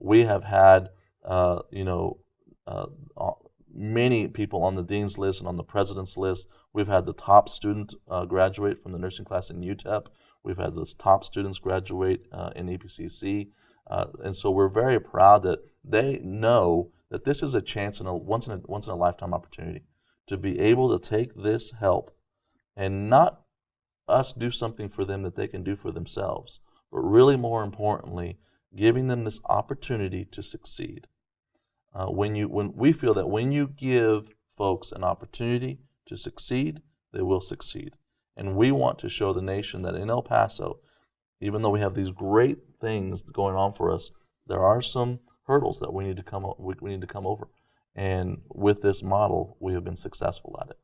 we have had, uh, you know, uh, many people on the dean's list and on the president's list. We've had the top student uh, graduate from the nursing class in UTEP. We've had the top students graduate uh, in EPCC. Uh, and so we're very proud that they know that this is a chance and a once in a once in a lifetime opportunity to be able to take this help and not us do something for them that they can do for themselves, but really more importantly, giving them this opportunity to succeed. Uh, when you when we feel that when you give folks an opportunity to succeed, they will succeed. And we want to show the nation that in El Paso, even though we have these great things going on for us, there are some hurdles that we need to come we, we need to come over. And with this model, we have been successful at it.